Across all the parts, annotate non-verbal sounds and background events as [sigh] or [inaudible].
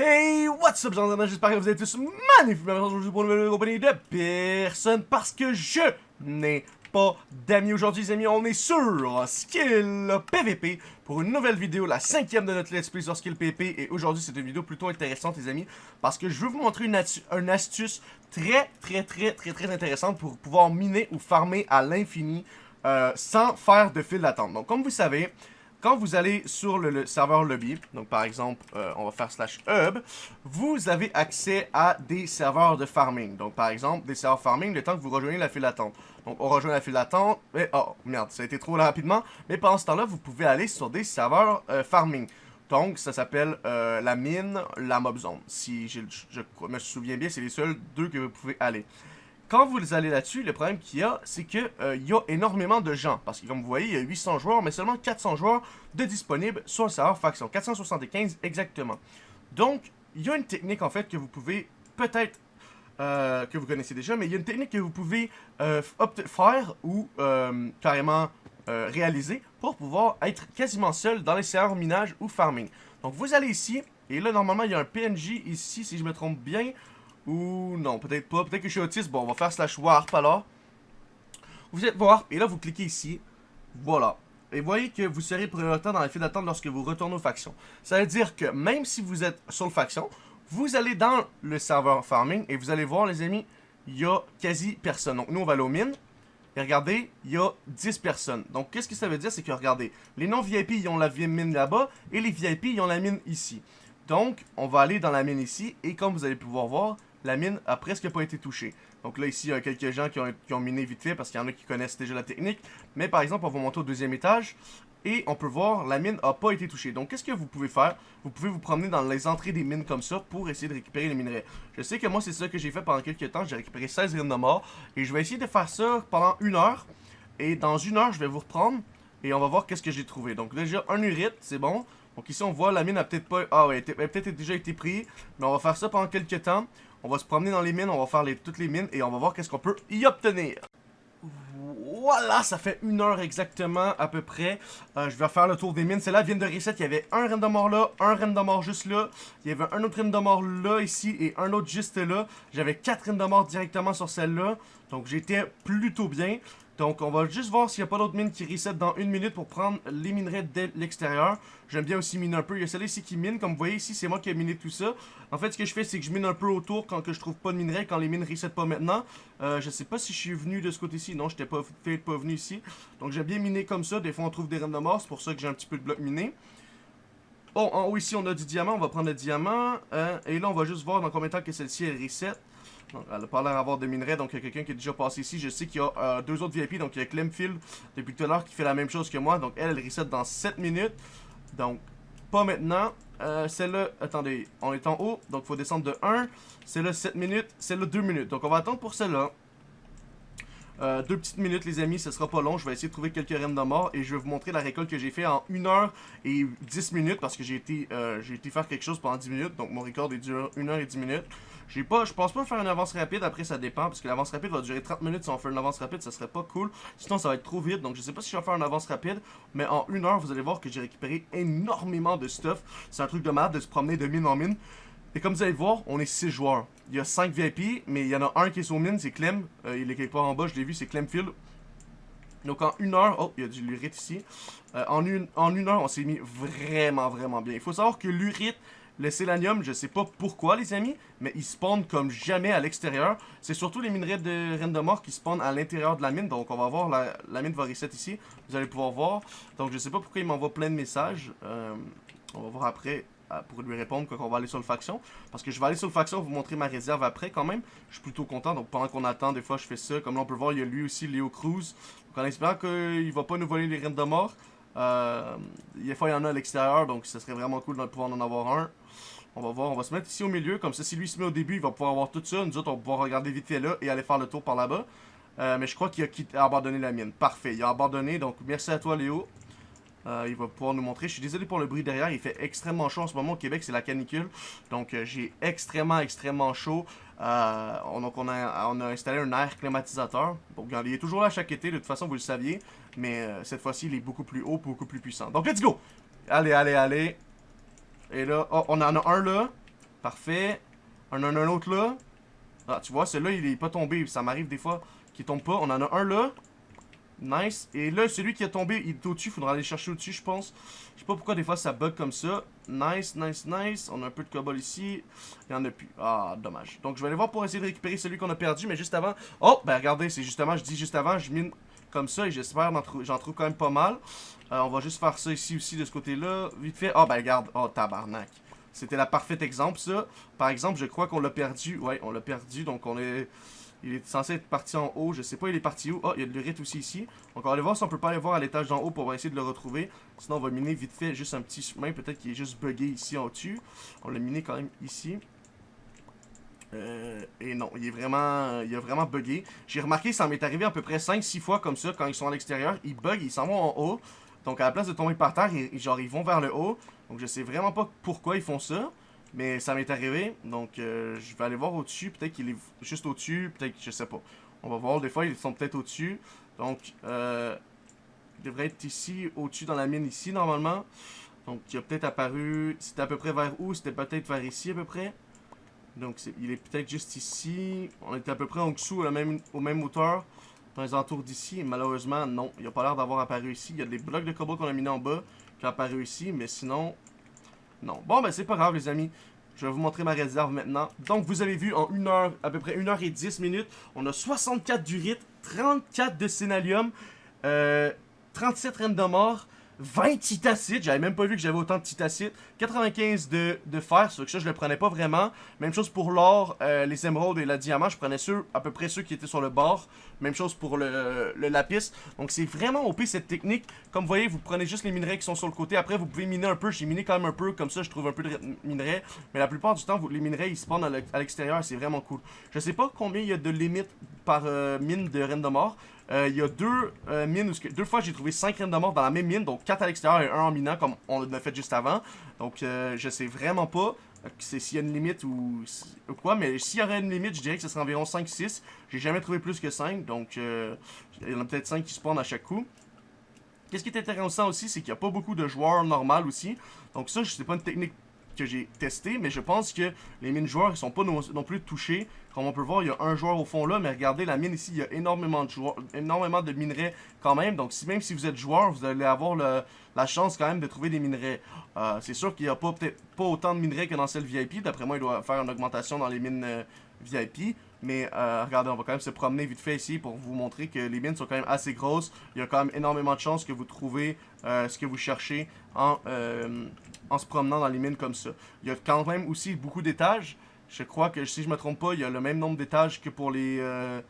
Hey, what's up, gens j'espère que vous êtes tous magnifiques. Aujourd'hui pour une nouvelle compagnie de personne parce que je n'ai pas d'amis aujourd'hui, les amis. On est sur Skill PVP pour une nouvelle vidéo, la cinquième de notre Let's Play sur Skill PVP. Et aujourd'hui, c'est une vidéo plutôt intéressante, les amis, parce que je veux vous montrer une, astuce très, très, très, très, très intéressante pour pouvoir miner ou farmer à l'infini euh, sans faire de fil d'attente. Donc, comme vous savez, quand vous allez sur le, serveur lobby, donc par exemple, euh, on va faire slash hub, vous avez accès à des serveurs de farming. Donc par exemple, des serveurs farming le temps que vous rejoignez la file d'attente. Donc on rejoint la file d'attente, et oh merde, ça a été trop rapidement. Mais pendant ce temps-là, vous pouvez aller sur des serveurs euh, farming. Donc ça s'appelle euh, la mine, la mob zone. Si je me souviens bien, c'est les seuls deux que vous pouvez aller. Quand vous allez là-dessus, le problème qu'il y a, c'est qu'il euh, y a énormément de gens. Parce que comme vous voyez, il y a 800 joueurs, mais seulement 400 joueurs de disponibles sur le serveur faction. 475 exactement. Donc, il y a une technique en fait que vous pouvez peut-être euh, que vous connaissez déjà, mais il y a une technique que vous pouvez euh, faire ou carrément réaliser pour pouvoir être quasiment seul dans les serveurs minage ou farming. Donc vous allez ici, et là normalement il y a un PNJ ici si je me trompe bien, ou non, peut-être pas. Peut-être que je suis autiste. Bon, on va faire slash warp alors. Vous êtes warp et là vous cliquez ici. Voilà. Et voyez que vous serez prioritaire dans la file d'attente lorsque vous retournez aux factions. Ça veut dire que même si vous êtes sur le faction, vous allez dans le serveur farming et vous allez voir les amis, il y a quasi personne. Donc nous on va aller aux mines. Et regardez, il y a 10 personnes. Donc qu'est-ce que ça veut dire, c'est que regardez, les non-VIP ils ont la mine là-bas et les VIP ils ont la mine ici. Donc on va aller dans la mine ici et comme vous allez pouvoir voir, la mine a presque pas été touchée. Donc là, ici, il y a quelques gens qui ont, miné vite fait parce qu'il y en a qui connaissent déjà la technique. Mais par exemple, on va monter au deuxième étage et on peut voir la mine a pas été touchée. Donc qu'est-ce que vous pouvez faire? Vous pouvez vous promener dans les entrées des mines comme ça pour essayer de récupérer les minerais. Je sais que moi c'est ça que j'ai fait pendant quelques temps, j'ai récupéré 16 graines de mort et je vais essayer de faire ça pendant une heure et dans une heure je vais vous reprendre et on va voir qu'est-ce que j'ai trouvé. Donc déjà un urite, c'est bon. Donc ici on voit la mine a peut-être pas ah ouais, elle a peut-être déjà été prise, mais on va faire ça pendant quelques temps. On va se promener dans les mines, on va faire toutes les mines et on va voir qu'est-ce qu'on peut y obtenir. Voilà, ça fait une heure exactement à peu près. Euh, je vais faire le tour des mines. Celle-là vient de reset. Il y avait un mort là, un mort juste là. Il y avait un autre mort là, ici, et un autre juste là. J'avais quatre mort directement sur celle-là. Donc j'étais plutôt bien. Donc, on va juste voir s'il n'y a pas d'autres mines qui reset dans une minute pour prendre les minerais de l'extérieur. J'aime bien aussi miner un peu. Il y a celle ici qui mine. Comme vous voyez ici, c'est moi qui ai miné tout ça. En fait, ce que je fais, c'est que je mine un peu autour quand que je trouve pas de minerais, quand les mines reset pas maintenant. Euh, je sais pas si je suis venu de ce côté-ci. Non, je n'étais pas, pas venu ici. Donc, j'aime bien miner comme ça. Des fois, on trouve des reines de. C'est pour ça que j'ai un petit peu de blocs minés. Bon, en haut ici, on a du diamant. On va prendre le diamant. Euh, et là, on va juste voir dans combien de temps que celle-ci, elle reset. Elle n'a pas l'air d'avoir de minerais, donc il y a quelqu'un qui est déjà passé ici. Je sais qu'il y a euh, deux autres VIP, donc il y a Clemfield depuis tout à l'heure qui fait la même chose que moi. Donc elle, elle reset dans 7 minutes. Donc, pas maintenant. Euh, celle-là, attendez, on est en haut, donc il faut descendre de 1. Celle-là, 7 minutes. Celle-là, 2 minutes. Donc on va attendre pour celle-là. Euh, deux petites minutes les amis, ce sera pas long, je vais essayer de trouver quelques reines de mort et je vais vous montrer la récolte que j'ai fait en 1 heure et 10 minutes parce que j'ai été, euh, été faire quelque chose pendant 10 minutes, donc mon record est dur 1 heure et 10 minutes. J'ai pas, je pense pas faire une avance rapide, après ça dépend, parce que l'avance rapide va durer 30 minutes, si on fait une avance rapide, ça serait pas cool, sinon ça va être trop vite, donc je sais pas si je vais faire une avance rapide, mais en une heure, vous allez voir que j'ai récupéré énormément de stuff, c'est un truc de malade de se promener de mine en mine, et comme vous allez voir, on est 6 joueurs, il y a 5 VIP, mais il y en a un qui est sur mine, c'est Clem, euh, il est quelque part en bas, je l'ai vu, c'est Clemfield, donc en une heure, oh, il y a du lurite ici. Euh, en, une, en une heure, on s'est mis vraiment, vraiment bien. Il faut savoir que l'urite, le sélanium, je sais pas pourquoi les amis, mais il spawn comme jamais à l'extérieur. C'est surtout les minerais de reine de mort qui spawnent à l'intérieur de la mine. Donc on va voir, la, mine va reset ici. Vous allez pouvoir voir. Donc je sais pas pourquoi il m'envoie plein de messages. Euh, on va voir après euh, pour lui répondre quand on va aller sur le faction. Parce que je vais aller sur le faction, vous montrer ma réserve après quand même. Je suis plutôt content. Donc pendant qu'on attend, des fois je fais ça. Comme là on peut voir, il y a lui aussi, Léo Cruz. Donc en espérant qu'il va pas nous voler les reines de mort. Des fois il y en a à l'extérieur, donc ce serait vraiment cool de pouvoir en avoir un. On va voir, on va se mettre ici au milieu, comme ça si lui se met au début, il va pouvoir avoir tout ça. Nous autres, on va pouvoir regarder vite fait là et aller faire le tour par là-bas. Euh, mais je crois qu'il a, abandonné la mienne. Parfait, il a abandonné, donc merci à toi Léo. Euh, il va pouvoir nous montrer. Je suis désolé pour le bruit derrière, il fait extrêmement chaud en ce moment au Québec, c'est la canicule. Donc euh, j'ai extrêmement, extrêmement chaud. donc on a, on a installé un air climatisateur. Bon, il est toujours là chaque été, de toute façon vous le saviez. Mais cette fois-ci, il est beaucoup plus haut, beaucoup plus puissant. Donc let's go! Allez, allez, allez. Et là, oh, on en a un là. Parfait. On en a un autre là. Ah, tu vois, celui-là, il est pas tombé. Ça m'arrive des fois qu'il tombe pas. On en a un là. Nice. Et là, celui qui est tombé, il est au-dessus. Faudra aller chercher au-dessus, je pense. Je sais pas pourquoi des fois ça bug comme ça. Nice, nice, nice. On a un peu de cobble ici. Il y en a plus. Ah, dommage. Donc, je vais aller voir pour essayer de récupérer celui qu'on a perdu. Mais juste avant... Oh, ben regardez, c'est justement, je dis juste avant, je mine comme ça. Et j'espère j'en trouve quand même pas mal. Euh, on va juste faire ça ici aussi, de ce côté-là. Vite fait. Oh, ben regarde. Oh, tabarnak. C'était la parfaite exemple, ça. Par exemple, je crois qu'on l'a perdu. Ouais, on l'a perdu. Donc, on est... Il est censé être parti en haut. Je sais pas, il est parti où? Oh, il y a de l'urite aussi ici. Donc, on va aller voir si on peut pas aller voir à l'étage d'en haut pour essayer de le retrouver. Sinon, on va miner vite fait juste un petit chemin. Peut-être qu'il est juste buggé ici en dessus. On l'a miné quand même ici. Euh, et non, il est vraiment, il a vraiment bugué. J'ai remarqué, ça m'est arrivé à peu près 5-6 fois comme ça quand ils sont à l'extérieur. Ils bug, ils s'en vont en haut. Donc à la place de tomber par terre, ils, genre ils vont vers le haut. Donc je sais vraiment pas pourquoi ils font ça. Mais ça m'est arrivé. Donc euh, je vais aller voir au-dessus. Peut-être qu'il est juste au-dessus. Peut-être je sais pas. On va voir. Des fois ils sont peut-être au-dessus. Donc euh, il devrait être ici, au-dessus dans la mine ici normalement. Donc il a peut-être apparu. C'était à peu près vers où? C'était peut-être vers ici à peu près. Donc il est peut-être juste ici. On était à peu près en dessous, à même, au même hauteur dans les entours d'ici. Malheureusement, non. Il n'a pas l'air d'avoir apparu ici. Il y a des blocs de cobble qu'on a mis en bas qui ont apparu ici, mais sinon, non. Bon, ben c'est pas grave, les amis. Je vais vous montrer ma réserve maintenant. Donc, vous avez vu, en une heure, à peu près 1 heure et 10 minutes, on a 64 d'urite, 34 de sénalium, euh, 37 reines de mort, 20 titacites, j'avais même pas vu que j'avais autant de titacites, 95 de, de fer, que ça je le prenais pas vraiment. Même chose pour l'or, euh, les émeraudes et le diamant, je prenais ceux, à peu près ceux qui étaient sur le bord. Même chose pour le, le lapis. Donc c'est vraiment OP cette technique. Comme vous voyez, vous prenez juste les minerais qui sont sur le côté. Après, vous pouvez miner un peu. J'ai miné quand même un peu, comme ça je trouve un peu de minerais. Mais la plupart du temps, les minerais ils spawnent à l'extérieur, c'est vraiment cool. Je sais pas combien il y a de limites par euh, mine de reine de. Euh, il y a deux euh, mines, où, deux fois j'ai trouvé 5 reines de mort dans la même mine, donc 4 à l'extérieur et 1 en minant comme on l'a fait juste avant. Donc euh, je sais vraiment pas s'il y a une limite ou, quoi, mais s'il y aurait une limite, je dirais que ce serait environ 5-6. J'ai jamais trouvé plus que 5, donc il y en a peut-être 5 qui spawnent à chaque coup. Qu'est-ce qui est intéressant aussi, c'est qu'il n'y a pas beaucoup de joueurs normaux aussi. Donc ça, je sais pas une technique que j'ai testé, mais je pense que les mines joueurs, ils sont pas non, plus touchés. Comme on peut voir, il y a un joueur au fond là, mais regardez, la mine ici, il y a énormément de joueurs, énormément de minerais quand même. Donc si, même si vous êtes joueur, vous allez avoir la chance quand même de trouver des minerais. Euh, c'est sûr qu'il n'y a pas peut-être pas autant de minerais que dans celle VIP. D'après moi, il doit faire une augmentation dans les mines euh, VIP. Mais euh, regardez, on va quand même se promener vite fait ici pour vous montrer que les mines sont quand même assez grosses. Il y a quand même énormément de chances que vous trouvez ce que vous cherchez en, en se promenant dans les mines comme ça. Il y a quand même aussi beaucoup d'étages. Je crois que, si je me trompe pas, il y a le même nombre d'étages que pour les euh,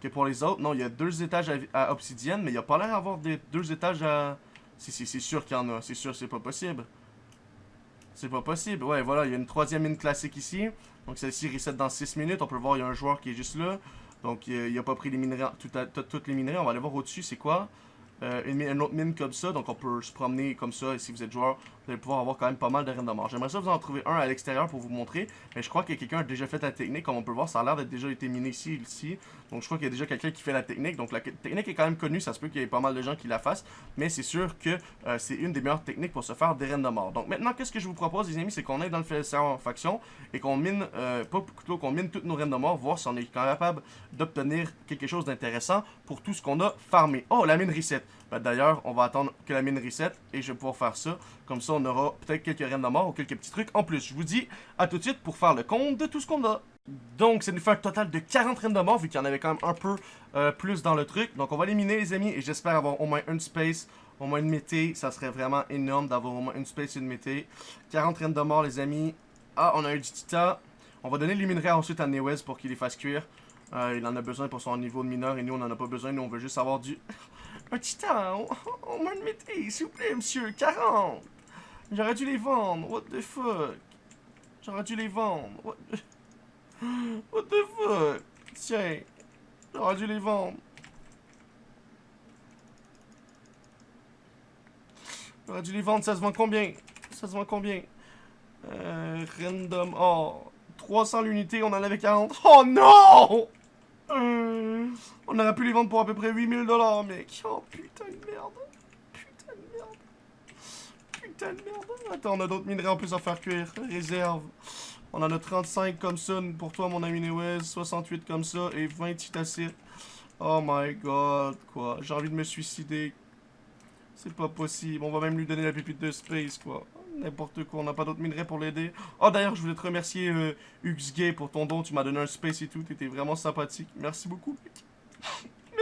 que pour les autres. Non, il y a deux étages à, obsidienne, mais il n'y a pas l'air d'avoir deux étages à... Si, si, c'est sûr qu'il y en a. C'est sûr, c'est pas possible. C'est pas possible. Ouais, voilà, il y a une troisième mine classique ici. Donc celle-ci reset dans 6 minutes. On peut voir, il y a un joueur qui est juste là. Donc il n'a pas pris les minerais, toutes les minerais. On va aller voir au-dessus, c'est quoi? Euh, une, autre mine comme ça, donc on peut se promener comme ça, et si vous êtes joueur, vous allez pouvoir avoir quand même pas mal de reines de mort. J'aimerais ça vous en trouver un à l'extérieur pour vous montrer, mais je crois que quelqu'un a déjà fait la technique, comme on peut voir, ça a l'air d'être déjà été miné ici, ici, donc je crois qu'il y a déjà quelqu'un qui fait la technique, donc la technique est quand même connue, ça se peut qu'il y ait pas mal de gens qui la fassent, mais c'est sûr que euh, c'est une des meilleures techniques pour se faire des reines de mort. Donc maintenant, qu'est-ce que je vous propose les amis, c'est qu'on aille dans le en faction, et qu'on mine, euh, pas plutôt qu'on mine toutes nos reines de mort, voir si on est capable d'obtenir quelque chose d'intéressant pour tout ce qu'on a farmé. Oh, la mine reset ben, D'ailleurs, on va attendre que la mine reset et je vais pouvoir faire ça. Comme ça, on aura peut-être quelques reines de mort ou quelques petits trucs en plus. Je vous dis à tout de suite pour faire le compte de tout ce qu'on a. Donc, ça nous fait un total de 40 reines de mort, vu qu'il y en avait quand même un peu euh, plus dans le truc. Donc, on va les miner, les amis, et j'espère avoir au moins une space, au moins une mété. Ça serait vraiment énorme d'avoir au moins une space et une mété. 40 reines de mort, les amis. Ah, on a eu du titan. On va donner les minerais ensuite à Newez pour qu'il les fasse cuire. Euh, il en a besoin pour son niveau de mineur, et nous, on en a pas besoin. Nous, on veut juste avoir du... [laughs] Un titan, au moins une mété, s'il vous plaît, monsieur, 40 J'aurais dû les vendre, what the fuck? J'aurais dû les vendre, [gasps] what the... Fuck? Tiens, j'aurais dû les vendre. J'aurais dû les vendre, ça se vend combien? Ça se vend combien? Euh, Random, oh 300 l'unité, on en avait 40. Oh non euh, on aurait pu les vendre pour à peu près 8000 dollars, mec. Oh putain de merde. Attends, on a d'autres minerais en plus à faire cuire. Réserve. On en a 35 comme ça pour toi, mon ami Newez. 68 comme ça et 20 titacites. Oh my god, quoi. J'ai envie de me suicider. C'est pas possible. On va même lui donner la pépite de space, quoi. N'importe quoi, on n'a pas d'autres minerais pour l'aider. Oh, d'ailleurs, je voulais te remercier, euh, Gay, pour ton don. Tu m'as donné un space et tout. T'étais vraiment sympathique. Merci beaucoup,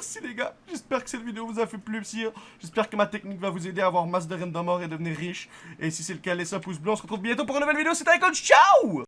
Merci, les gars. J'espère que cette vidéo vous a fait plaisir. J'espère que ma technique va vous aider à avoir masse de mort et devenir riche. Et si c'est le cas, laissez un pouce bleu. On se retrouve bientôt pour une nouvelle vidéo. C'était Icon. Ciao